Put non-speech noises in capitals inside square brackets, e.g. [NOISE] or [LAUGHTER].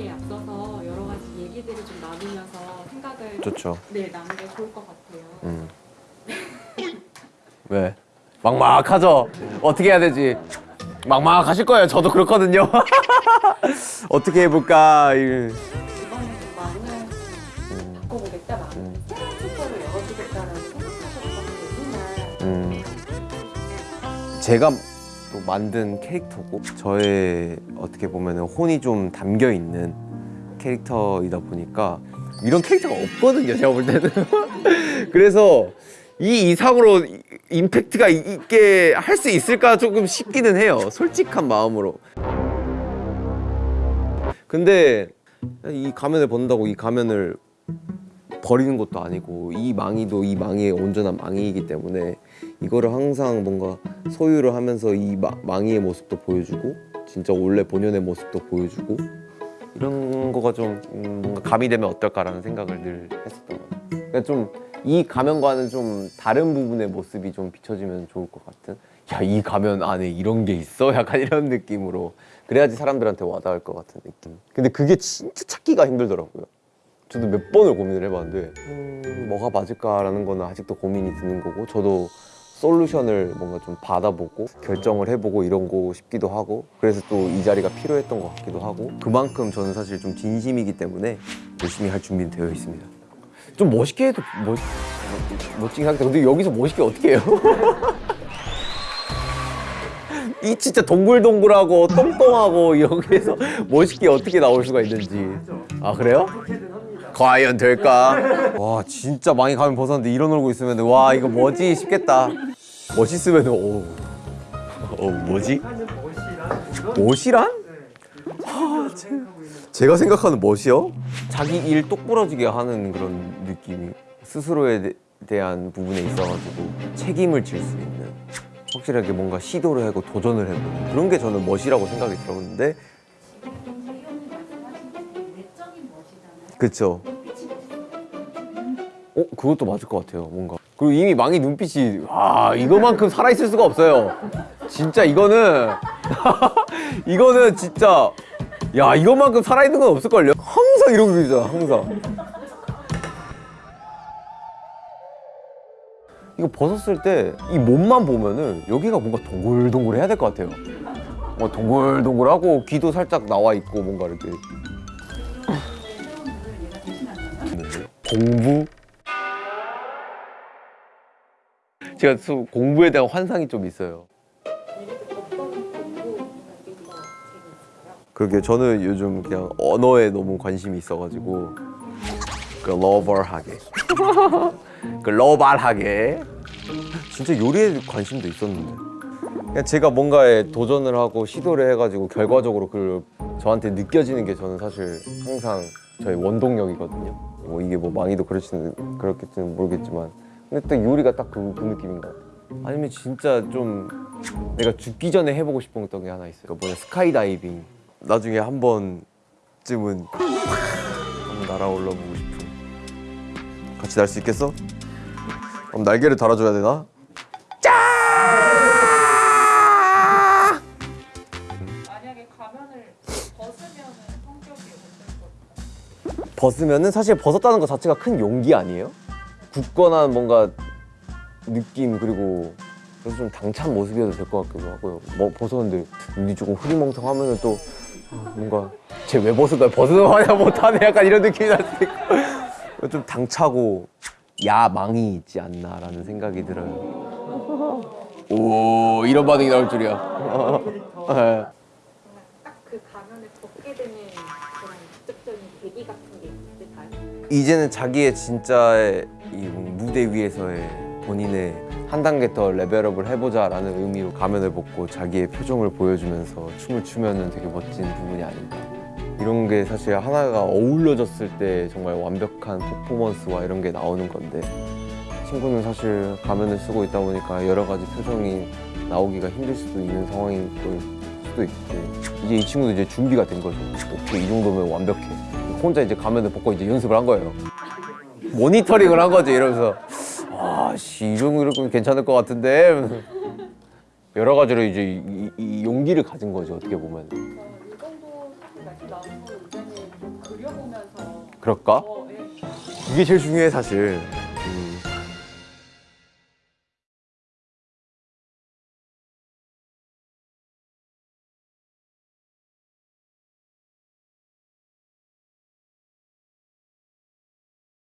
그리기에 앞서서 여러 가지 얘기들을 좀 나누면서 생각을 좋죠. 네 나누는 게 좋을 것 같아요. 음. 왜? 막막하죠? 어떻게 해야 되지? 막막하실 거예요. 저도 그렇거든요. [LAUGHS] 어떻게 해볼까? 이- 바꿔보겠다, 새로운 생각하셨던 게 있나요? 음. 제가 또 만든 캐릭터고 저의 어떻게 보면 혼이 좀 담겨 있는 캐릭터이다 보니까 이런 캐릭터가 없거든요. 제가 볼 때는. [LAUGHS] 그래서 이 이상으로 이- 임팩트가 이- 있게 할 수 있을까 조금 싶기는 해요. 솔직한 마음으로. 근데 이 가면을 본다고 이 가면을 버리는 것도 아니고 이 망이도 이 망이의 온전한 망이이기 때문에 이거를 항상 뭔가 소유를 하면서 이 마- 망이의 모습도 보여주고 진짜 원래 본연의 모습도 보여주고 이런 거가 좀 음, 뭔가 가미되면 어떨까라는 생각을 늘 했었던 것 같아요. 그러니까 좀 이 가면과는 좀 다른 부분의 모습이 좀 비춰지면 좋을 것 같은 야 이 가면 안에 이런 게 있어? 약간 [LAUGHS] 이런 느낌으로 그래야지 사람들한테 와닿을 것 같은 느낌 근데 그게 진짜 찾기가 힘들더라고요 저도 몇 번을 고민을 해봤는데 음, 뭐가 맞을까라는 거는 아직도 고민이 드는 거고 저도 솔루션을 뭔가 좀 받아보고 결정을 해보고 이런 거 싶기도 하고 그래서 또 이 자리가 필요했던 것 같기도 하고 그만큼 저는 사실 좀 진심이기 때문에 열심히 할 준비는 되어 있습니다 좀 멋있게 해도 멋, 멋지긴 하겠다 근데 여기서 멋있게 어떻게 해요? [LAUGHS] 이 진짜 동글동글하고 똥똥하고 여기에서 멋있게 어떻게 나올 수가 있는지 아 그래요? 과연 될까? 와 진짜 많이 가면 벗었는데 이런 얼굴 있으면 와 이거 뭐지 싶겠다 멋있으면 오, 어 뭐지? 멋이란? 아, 제- 제가 생각하는 멋이요? 자기 일 똑부러지게 하는 그런 느낌이 스스로에 대- 대한 부분에 있어가지고 책임을 질 수 있는 확실하게 뭔가 시도를 하고 도전을 해보는 그런 게 저는 멋이라고 생각이 들었는데 그쵸 어? 그것도 맞을 것 같아요 뭔가 그리고 이미 망이 눈빛이 와 이거만큼 살아있을 수가 없어요. 진짜 이거는 [LAUGHS] 이거는 진짜 야 이거만큼 살아있는 건 없을걸요? 항상 이러고 있잖아 항상. 이거 벗었을 때 이 몸만 보면은 여기가 뭔가 동글동글 해야 될 것 같아요. 뭐 동글동글하고 귀도 살짝 나와 있고 뭔가 이렇게. 공부? 제가 수- 공부에 대한 환상이 좀 있어요? 그러게 저는 요즘 그냥 언어에 너무 관심이 있어가지고 글로벌하게. 글로벌하게. [LAUGHS] 진짜 요리에 관심도 있었는데. 그냥 제가 뭔가에 도전을 하고 시도를 해가지고 결과적으로 그 저한테 느껴지는 게 저는 사실 항상 저의 원동력이거든요. 뭐 이게 뭐 망이도 그렇지는 그렇겠지는 모르겠지만 근데 딱 요리가 딱그 느낌인 것 같아요. 아니면 진짜 좀 내가 죽기 전에 해보고 싶었던 게 하나 있어요? 그 뭐냐? 스카이다이빙. 나중에 한 번쯤은 한번 날아올라 보고 싶은. 같이 날 수 있겠어? 그럼 날개를 달아줘야 되나? 벗으면은 사실 벗었다는 것 자체가 큰 용기 아니에요? 굳건한 뭔가 느낌 그리고 그래서 좀 당찬 모습이어도 될 것 같기도 하고요 뭐 벗었는데 눈이 조금 흐리멍텅하면 은 또 아, 뭔가 쟤 왜? 벗은 거냐 못하네 약간 이런 느낌이 있고 좀 당차고 야망이 있지 않나라는 생각이 들어요 오 이런 반응이 나올 줄이야 [LAUGHS] 네. 딱그 가면을 벗게 되는 그런 직접적인 계기 같은 게 있을까요? 이제는 자기의 진짜의 이 무대 위에서의 본인의 한 단계 더 레벨업을 해보자 라는 의미로 가면을 벗고 자기의 표정을 보여주면서 춤을 추면은 되게 멋진 부분이 아닌가. 이런 게 사실 하나가 어울려졌을 때 정말 완벽한 퍼포먼스와 이런 게 나오는 건데 친구는 사실 가면을 쓰고 있다 보니까 여러 가지 표정이 나오기가 힘들 수도 있는 상황이 또 수도 있고 이제 이 친구도 이제 준비가 된 거죠. 오케이 이 정도면 완벽해. 혼자 이제 가면을 벗고 이제 연습을 한 거예요. 모니터링을 한 거지 이러면서 아씨 이 정도면 괜찮을 것 같은데 여러 가지로 이제 이, 이 용기를 가진 거죠 어떻게 보면 그려보면서 그럴까? 어, 예. 그게 제일 중요해 사실